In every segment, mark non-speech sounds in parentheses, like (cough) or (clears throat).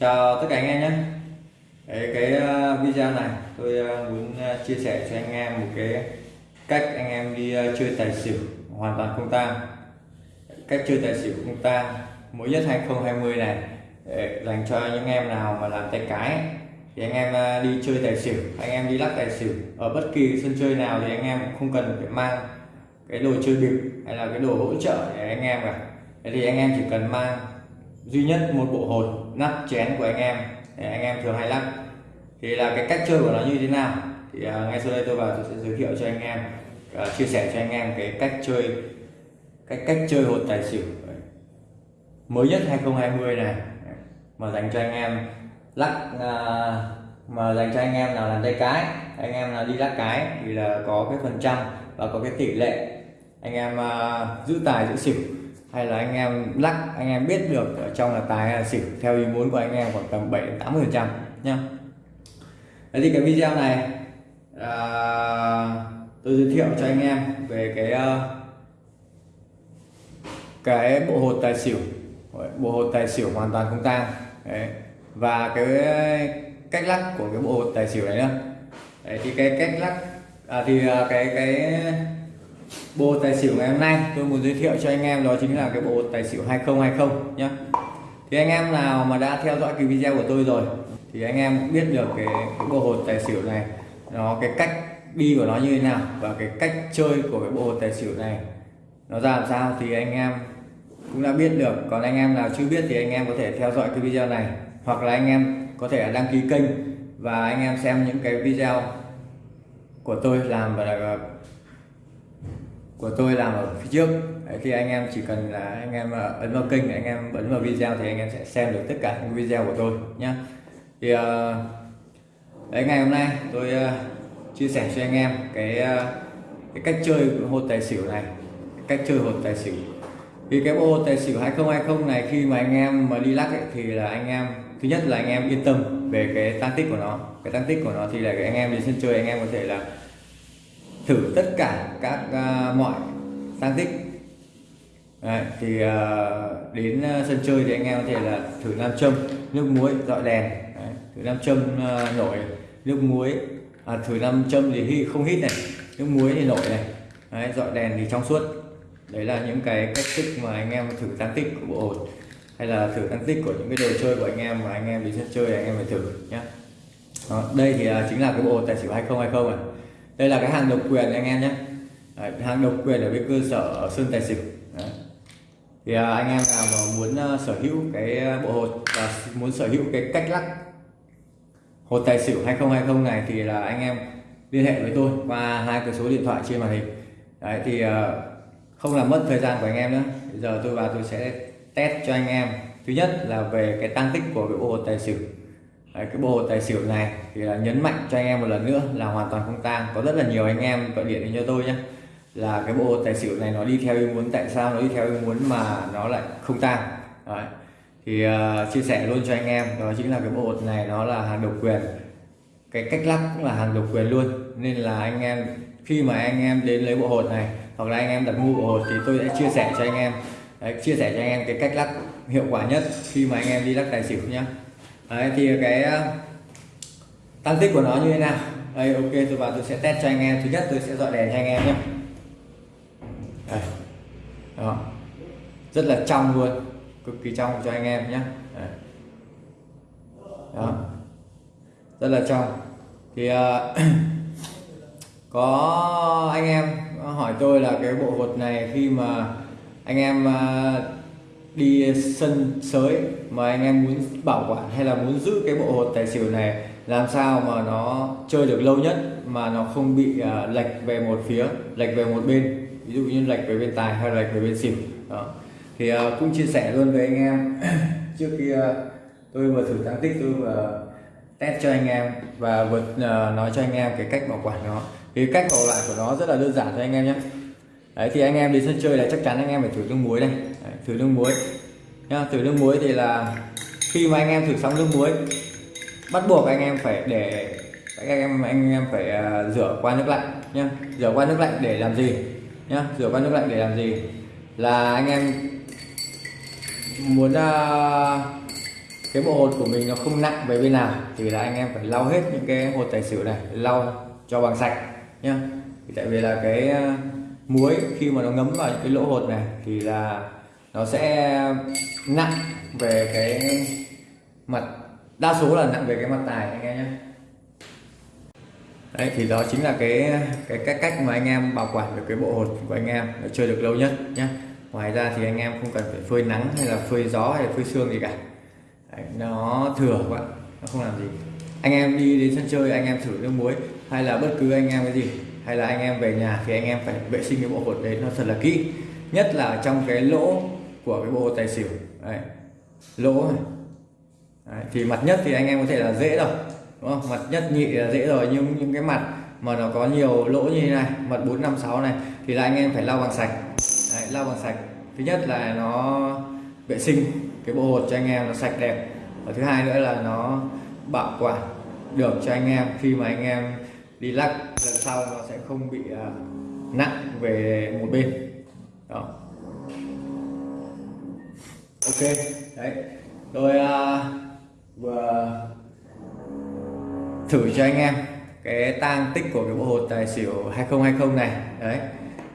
chào tất cả anh em nhé. Đấy, cái ờ, video này tôi ờ, muốn ờ, chia sẻ cho anh em một cái cách anh em đi chơi tài xỉu hoàn toàn không tang. Cách chơi tài xỉu không tang mới nhất 2020 này để dành cho những em nào mà làm tay cái thì anh em đi chơi tài xỉu anh em đi lắc tài xỉu. Ở bất kỳ sân chơi nào thì anh em cũng không cần phải mang cái đồ chơi bịp hay là cái đồ hỗ trợ để anh em cả. Thế thì anh em chỉ cần mang duy nhất một bộ hột nắp chén của anh em. Để anh em thường hay lắc thì là cái cách chơi của nó như thế nào? Thì uh, ngay sau đây tôi vào tôi sẽ giới thiệu cho anh em uh, chia sẻ cho anh em cái cách chơi cách cách chơi hột tài xỉu. Mới nhất 2020 này. Mà dành cho anh em lắc uh, à, mà dành cho anh em nào làm tay cái anh em nào đi lắc cái thì là có cái phần trăm và có cái tỷ lệ. Anh em uh, giữ tài giữ xỉu hay là anh em lắc anh em biết được ở trong là tài hay là xỉu theo ý muốn của anh em khoảng tầm 7 tám 80 phần trăm nhá. Đấy thì cái video này à, tôi giới thiệu cho anh em về cái uh, cái bộ hột tài xỉu. Bộ hột tài xỉu hoàn toàn không tang. Đấy. và cái cách lắc của cái bộ hột tài xỉu này nữa Đấy, thì cái cách lắc à, thì à, cái cái bộ tài xỉu ngày hôm nay tôi muốn giới thiệu cho anh em đó chính là cái bộ tài xỉu 2020 nhé thì anh em nào mà đã theo dõi cái video của tôi rồi thì anh em cũng biết được cái, cái bộ hột tài xỉu này nó cái cách đi của nó như thế nào và cái cách chơi của cái bộ hột tài xỉu này nó ra làm sao thì anh em cũng đã biết được. Còn anh em nào chưa biết thì anh em có thể theo dõi cái video này hoặc là anh em có thể đăng ký kênh và anh em xem những cái video của tôi làm và của tôi làm ở phía trước. Đấy, thì anh em chỉ cần là anh em ờ, ấn vào kênh anh em ấn vào video thì anh em sẽ xem được tất cả những video của tôi nhé thì uh, đấy ngày hôm nay tôi uh, chia sẻ cho anh em cái uh, cái cách chơi hột tài xỉu này cách chơi hột tài xỉu. Vì cái bộ tài xỉu 2020 này khi mà anh em mà đi lắc ấy, thì là anh em thứ nhất là anh em yên tâm về cái tăng tích của nó. Cái tăng tích của nó thì là cái anh em đến sân chơi anh em có thể là thử tất cả các uh, mọi tăng tích. Đấy, thì uh, đến à, sân chơi thì anh em có thể là thử nam châm nước muối dọi đèn. Đấy, thử nam châm uh, nổi nước muối. À, thử nam châm thì không hít này nước muối thì nổi này. Đấy, dọi đèn thì trong suốt. Đấy là những cái cách thức mà anh em thử tăng tích của bộ hột hay là thử tăng tích của những cái đồ chơi của anh em mà anh em đi sân chơi anh em phải thử nhé đây thì uh, chính là cái bộ tài xỉu 2020 này đây là cái hàng độc quyền anh em nhé. Đấy, hàng độc quyền ở bên cơ sở Sơn Tài Xỉu. Đấy. thì à, anh em nào mà muốn uh, sở hữu cái ờ, bộ hột và muốn sở hữu cái cách lắc hột tài xỉu 2020 này thì là anh em liên hệ với tôi qua hai cái số điện thoại trên màn hình. Đấy, thì uh, không làm mất thời gian của anh em nữa. Bây giờ tôi vào tôi sẽ test cho anh em. Thứ nhất là về cái tăng tích của cái bộ hột tài xỉu. Đấy, cái bộ tài xỉu này thì là nhấn mạnh cho anh em một lần nữa là hoàn toàn không tang có rất là nhiều anh em gọi điện đến cho tôi nhé là cái bộ tài xỉu này nó đi theo ý muốn tại sao nó đi theo ý muốn mà nó lại không tang Đấy. thì uh, chia sẻ luôn cho anh em đó chính là cái bộ này nó là hàng độc quyền cái cách lắp cũng là hàng độc quyền luôn nên là anh em khi mà anh em đến lấy bộ hột này hoặc là anh em đặt mua bộ hột thì tôi sẽ chia sẻ cho anh em Đấy, chia sẻ cho anh em cái cách lắp hiệu quả nhất khi mà anh em đi lắc tài xỉu nhé. Đấy, thì cái ờ, tăng tích của nó như thế nào? Đây ok tôi vào tôi sẽ test cho anh em. Thứ nhất tôi sẽ dọi đèn cho anh em nhé. Đây. đó. Rất là trong luôn. Cực kỳ trong cho anh em nhé. Đây. đó. Rất là trong. Thì uh, (clears throat) có anh em hỏi tôi là cái bộ hột này khi mà anh em uh, đi sân sới mà anh em muốn bảo quản hay là muốn giữ cái bộ hột tài xỉu này làm sao mà nó chơi được lâu nhất mà nó không bị uh, lệch về một phía lệch về một bên ví dụ như lệch về bên tài hay lệch về bên xỉu. Đó. Thì uh, cũng chia sẻ luôn với anh em (clears throat) trước khi uh, tôi vừa thử tăng tích tôi vừa test cho anh em và vừa uh, nói cho anh em cái cách bảo quản nó. Thì cách bảo quản của nó rất là đơn giản cho anh em nhé đấy thì anh em đi sân chơi là chắc chắn anh em phải thử nước muối này. Đấy, thử nước muối. Nha thử nước muối thì là khi mà anh em thử xong nước muối bắt buộc anh em phải để anh em anh em phải uh, rửa qua nước lạnh nhá. Rửa qua nước lạnh để làm gì? Nhá rửa qua nước lạnh để làm gì? Là anh em muốn uh, cái bộ hột của mình nó không nặng về bên nào thì là anh em phải lau hết những cái hột tài xỉu này lau cho bằng sạch nhá. Tại vì là cái à, muối khi mà nó ngấm vào những cái lỗ hột này thì là nó sẽ nặng về cái mặt đa số là nặng về cái mặt tài anh em nhé. Đấy thì đó chính là cái cái cách cách mà anh em bảo quản được cái bộ hột của anh em để chơi được lâu nhất nhé. Ngoài ra thì anh em không cần phải phơi nắng hay là phơi gió hay là phơi sương gì cả. Đấy, nó thừa các bạn, nó không làm gì. Anh em đi đến sân chơi anh em thử nước muối hay là bất cứ anh em cái gì hay là anh em về nhà thì anh em phải vệ sinh cái bộ hột đấy nó thật là kỹ. Nhất là trong cái lỗ của cái bộ hột tài xỉu. Đấy. lỗ này. Đấy. thì mặt nhất thì anh em có thể là dễ rồi đúng không? Mặt nhất nhị là dễ rồi nhưng những cái mặt mà nó có nhiều lỗ như thế này mặt 456 này thì là anh em phải lau bằng sạch. Đấy, lau bằng sạch. Thứ nhất là nó vệ sinh cái bộ hột cho anh em nó sạch đẹp. Và thứ hai nữa là nó bảo quản được cho anh em khi mà anh em đi lắc sau nó sẽ không bị à, nặng về một bên. Đó. Ok đấy. Tôi uh, vừa thử cho anh em cái tang tích của cái bộ hột tài xỉu 2020 này. Đấy.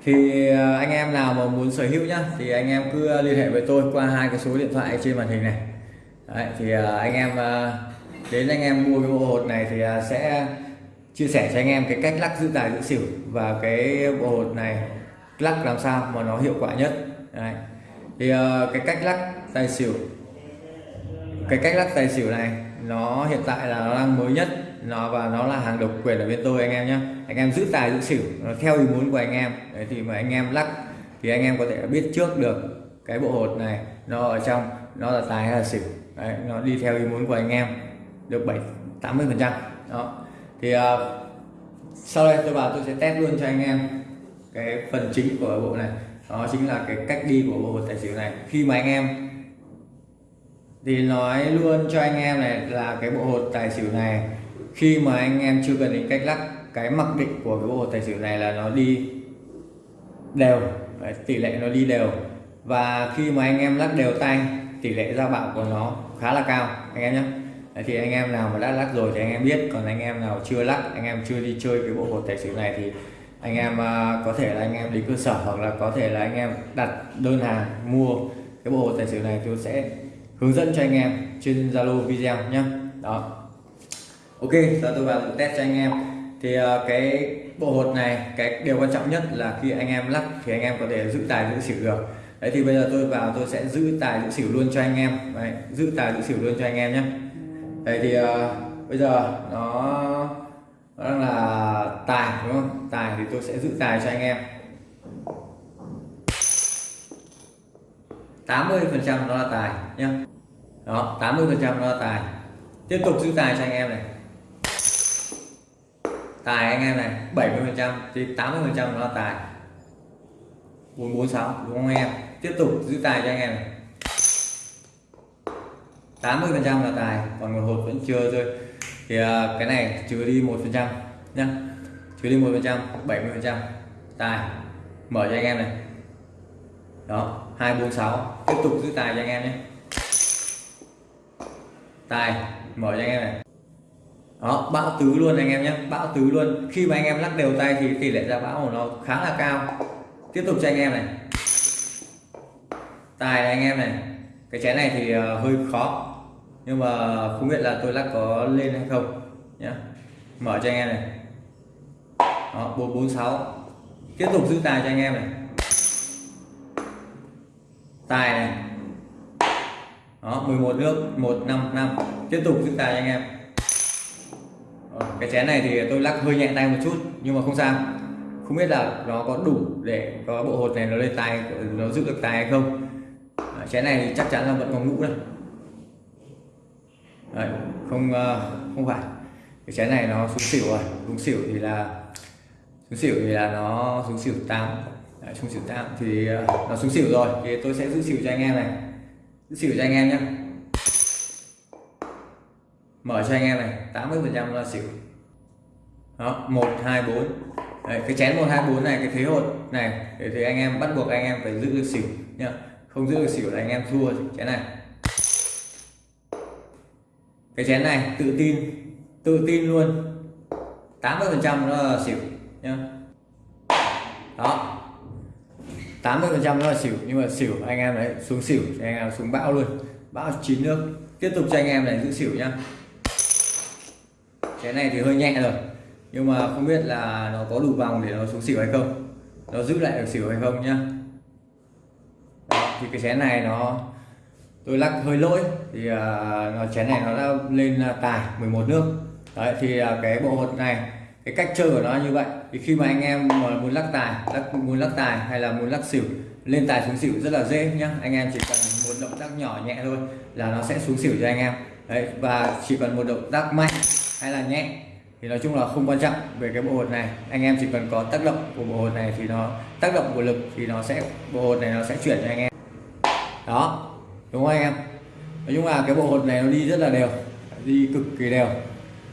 Thì à, anh em nào mà muốn sở hữu nhá thì anh em cứ liên hệ với tôi qua hai cái số điện thoại trên màn hình này. Đấy, thì anh em đến anh em mua cái bộ hột này thì sẽ chia sẻ cho anh em cái cách lắc giữ tài giữ xỉu và cái bộ hột này lắc làm sao mà nó hiệu quả nhất. Đấy. thì uh, cái cách lắc tài xỉu cái cách lắc tài xỉu này nó hiện tại là nó đang mới nhất nó và nó là hàng độc quyền ở bên tôi anh em nhé anh em giữ tài giữ xỉu nó theo ý muốn của anh em. Đấy, thì mà anh em lắc thì anh em có thể biết trước được cái bộ hột này nó ở trong nó là tài hay là xỉu. Đấy, nó đi theo ý muốn của anh em được 7 80 phần trăm. Đó thì uh, sau đây tôi vào tôi sẽ test luôn cho anh em cái phần chính của bộ này. Đó chính là cái cách đi của bộ tài xỉu này. Khi mà anh em thì nói luôn cho anh em này là cái bộ hột tài xỉu này khi mà anh em chưa cần đến cách lắc cái mặc định của cái bộ hột tài xỉu này là nó đi đều tỷ lệ nó đi đều. Và khi mà anh em lắc đều tay tỷ lệ ra bạo của nó khá là cao. Anh em nhé thì anh em nào mà đã lắc rồi thì anh em biết còn anh em nào chưa lắc anh em chưa đi chơi cái bộ hột tài xỉu này thì anh em uh, có thể là anh em đến cơ sở hoặc là có thể là anh em đặt đơn hàng mua cái bộ hột tài xỉu này tôi sẽ hướng dẫn cho anh em trên Zalo video nhé đó ok giờ tôi vào test cho anh em thì uh, cái bộ hột này cái điều quan trọng nhất là khi anh em lắc thì anh em có thể giữ tài giữ xỉu được đấy thì bây giờ tôi vào tôi sẽ giữ tài giữ xỉu luôn cho anh em đấy, giữ tài giữ xỉu luôn cho anh em nhé đây thì uh, bây giờ nó nó đang là tài đúng không? Tài thì tôi sẽ giữ tài cho anh em. 80 phần trăm nó là tài nhá. Đó 80 phần trăm nó là tài. Tiếp tục giữ tài cho anh em này. Tài anh em này 70 phần trăm thì 80 phần trăm nó là tài. 446 đúng không anh em? Tiếp tục giữ tài cho anh em này. 80 phần trăm là tài còn một hột vẫn chưa rơi. Thì uh, cái này trừ đi một phần trăm nhá. Trừ đi một phần trăm 70 phần trăm tài mở cho anh em này. Đó 246 tiếp tục giữ tài cho anh em nhé. Tài mở cho anh em này. Đó bão tứ luôn anh em nhé bão tứ luôn. Khi mà anh em lắc đều tay thì tỷ lệ ra bão của nó khá là cao. Tiếp tục cho anh em này. Tài này anh em này cái chén này thì ờ, hơi khó. Nhưng mà không biết là tôi lắc có lên hay không nhé mở cho anh em này. Đó 446 tiếp tục giữ tài cho anh em này. Tài này. Đó 11 nước 155 tiếp tục giữ tài cho anh em. Đó, cái chén này thì tôi lắc hơi nhẹ tay một chút nhưng mà không sao. Không biết là nó có đủ để có bộ hột này nó lên tay nó giữ được tài hay không chén này thì chắc chắn là vẫn còn ngũ đây. Đấy, không ờ, không phải. Cái chén này nó xuống xỉu rồi. Xuống xỉu thì là xuống xỉu thì là nó xuống xỉu tám. Đấy, xuống xỉu tám thì ờ, nó xuống xỉu rồi thì tôi sẽ giữ xỉu cho anh em này. Giữ xỉu cho anh em nhé mở cho anh em này 80 phần trăm là xỉu. Đó một hai bốn. Cái chén một hai bốn này cái thế hột này thì anh em bắt buộc anh em phải giữ được xỉu nhá không giữ được xỉu là anh em thua chén này. Cái chén này, tự tin tự tin luôn. 80 phần trăm nó là xỉu, nhá. Đó. 80 phần trăm nó là xỉu, nhưng mà xỉu anh em đấy, xuống xỉu anh em xuống bão luôn. Bão chín nước. Tiếp tục cho anh em này giữ xỉu nhá. Cái này thì hơi nhẹ rồi, nhưng mà không biết là nó có đủ vòng để nó xuống xỉu hay không. Nó giữ lại được xỉu hay không nhá thì cái chén này nó tôi lắc hơi lỗi thì uh, nó chén này nó đã lên uh, tài 11 nước. Đấy thì uh, cái bộ hột này cái cách chơi của nó như vậy. Thì khi mà anh em mà muốn lắc tài lắc muốn lắc tài hay là muốn lắc xỉu lên tài xuống xỉu rất là dễ nhá. Anh em chỉ cần một động tác nhỏ nhẹ thôi là nó sẽ xuống xỉu cho anh em. Đấy và chỉ cần một động tác mạnh hay là nhẹ thì nói chung là không quan trọng về cái bộ hột này. Anh em chỉ cần có tác động của bộ hột này thì nó tác động của lực thì nó sẽ bộ hột này nó sẽ chuyển cho anh em đó đúng không anh em? Nói chung là cái bộ hột này nó đi rất là đều đi cực kỳ đều.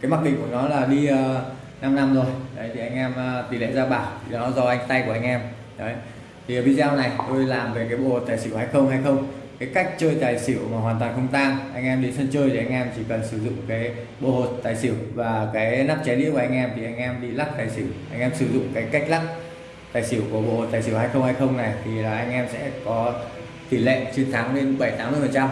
Cái mặc định của nó là đi ờ, uh, 5 năm rồi. Đấy thì anh em uh, tỷ lệ ra bảo thì nó do anh tay của anh em. Đấy thì video này tôi làm về cái bộ hột tài xỉu hay không hay không. Cái cách chơi tài xỉu mà hoàn toàn không tang. Anh em đi sân chơi thì anh em chỉ cần sử dụng cái bộ hột tài xỉu và cái nắp chén đĩa của anh em thì anh em đi lắc tài xỉu. Anh em sử dụng cái cách lắc tài xỉu của bộ hột tài xỉu 2020 này thì là anh em sẽ có tỷ lệ chiến thắng lên 7 80 phần trăm.